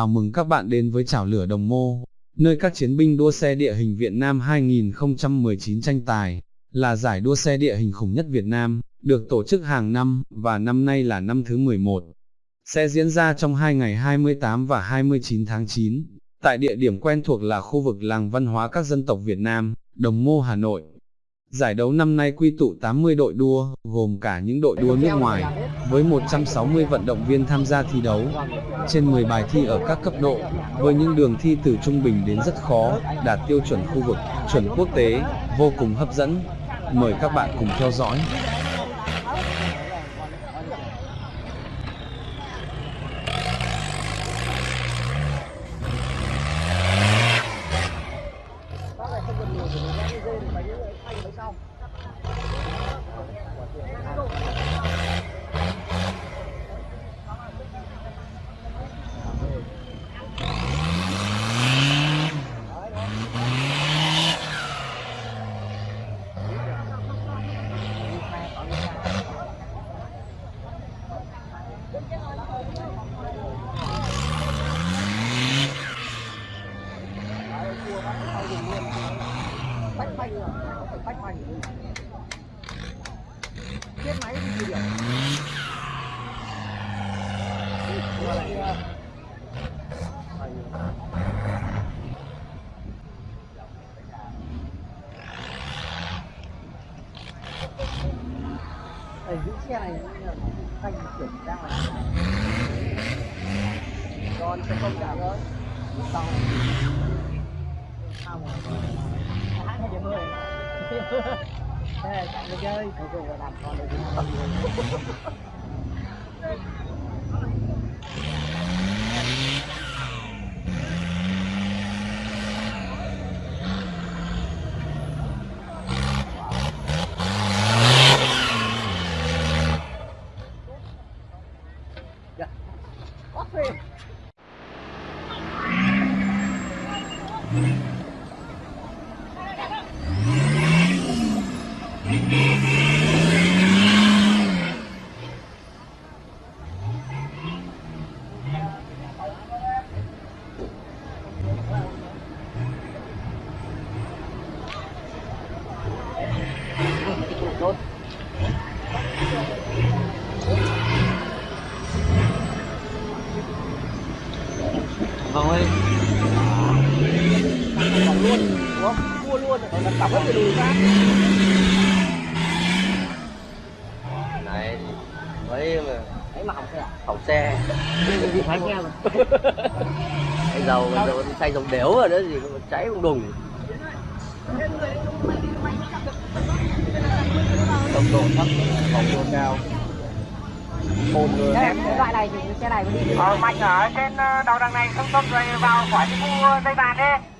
Chào mừng các bạn đến với Chảo Lửa Đồng Mô, nơi các chiến binh đua xe địa hình Việt Nam 2019 tranh tài, là giải đua xe địa hình khủng nhất Việt Nam, được tổ chức hàng năm, và năm nay là năm thứ 11. Sẽ diễn ra trong hai ngày 28 và 29 tháng 9, tại địa điểm quen thuộc là khu vực làng văn hóa các dân tộc Việt Nam, Đồng Mô Hà Nội. Giải đấu năm nay quy tụ 80 đội đua, gồm cả những đội đua nước ngoài, với 160 vận động viên tham gia thi đấu, trên 10 bài thi ở các cấp độ, với những đường thi từ trung bình đến rất khó, đạt tiêu chuẩn khu vực, chuẩn quốc tế, vô cùng hấp dẫn. Mời các bạn cùng theo dõi. Chết máy thì gì điểm Vừa lại, ờ, giữ xe này còn sẽ không trả rồi sau sau hãng điểm mười chơi Mua luôn, rồi là cọc hết từ đùi ra. này mấy mà Đấy mà hỏng xe à? hỏng xe em. cái dầu dầu xay dầu đéo rồi đó gì mà cháy không đùng tốc độ thấp phòng độ cao ồn người cái loại này thì xe này mới đi. Ờ, Mạnh ở trên ờ, đầu đằng này không không rồi vào khỏi cái khu dây vàng đi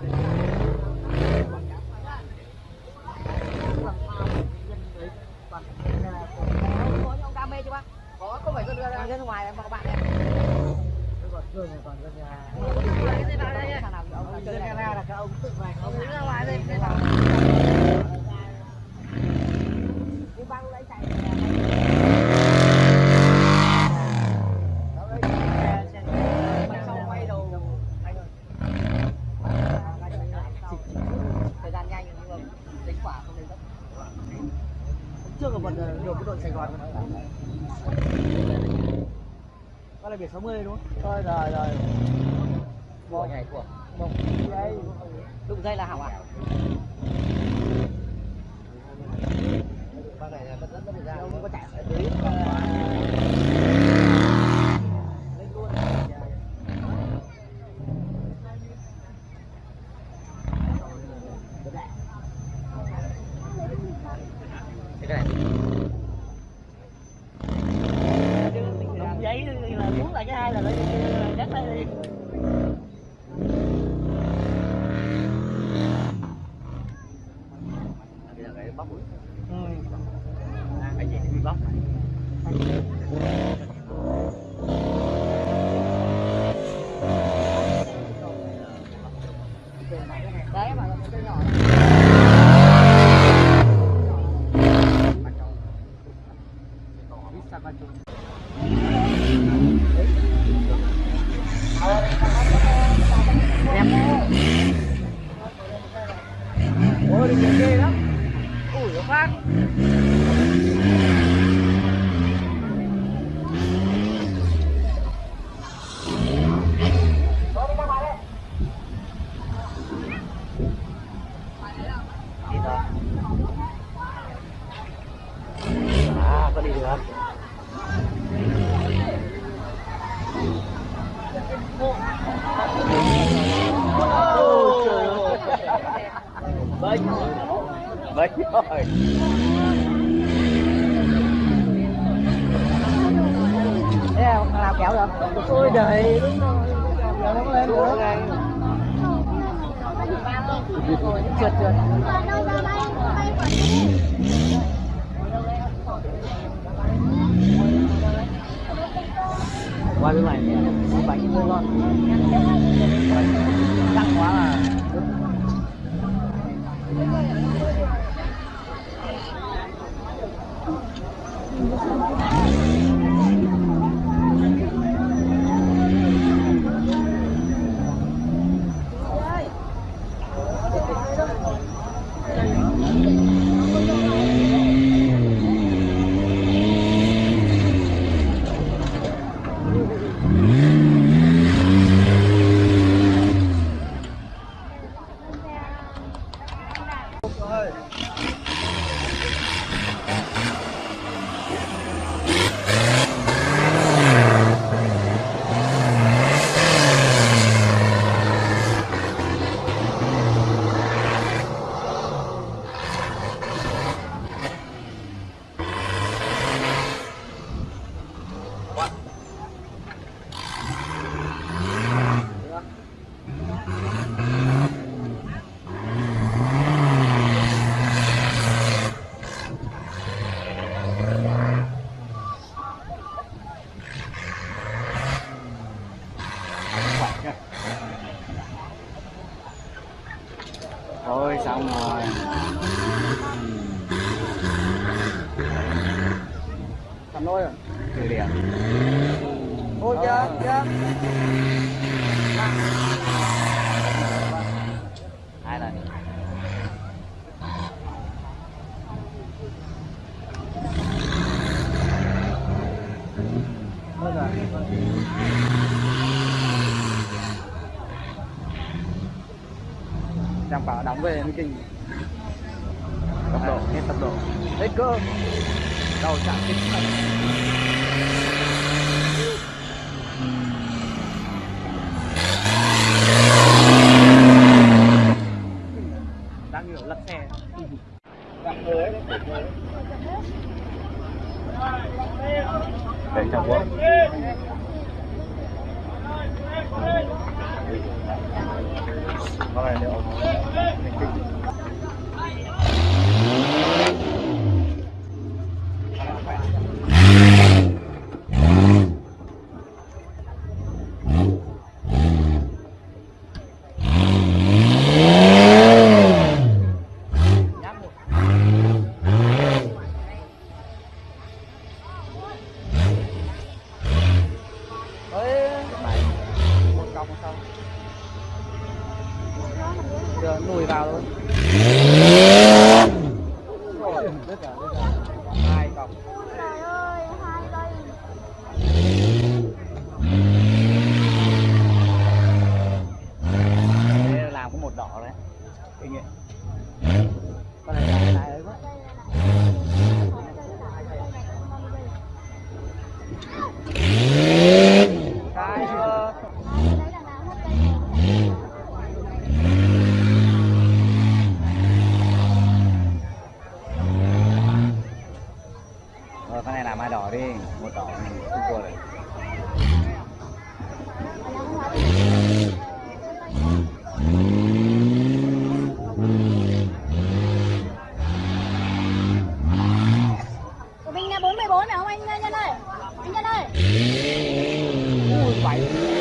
Bye. Sài Gòn Đó là biển 60 đúng không? Rồi rồi rồi. của nhảy của dây. Đụng dây là hỏng à? bác này là rất rất rất ra Ông có chạy ở dưới lên luôn. là muốn lại cái hai là lại cắt tay đi bây giờ cái bóc rồi ừ. à, cái gì thì bị bóc đi đấy mà cái nhỏ Ôi, đi ghê lắm. Ui, nó phát. đi thôi à có đi được bơi bơi rồi Thế là thằng nào kéo được? Ôi đời, rồi. Trượt trượt. qua bên này bánh hơi ngon Căng quá là thôi xong rồi Cầm nôi rồi. từ điểm Ôi chưa, chưa. hai lần Thôi rồi. Chẳng bảo đóng về mới kinh. tốc độ hết tốc độ Hết cơ. Đầu chạm kinh. Đang hiểu lật xe. để trong quốc Yeah. số này không anh Nhân ơi? Anh Nhân ơi. Ui, bảy.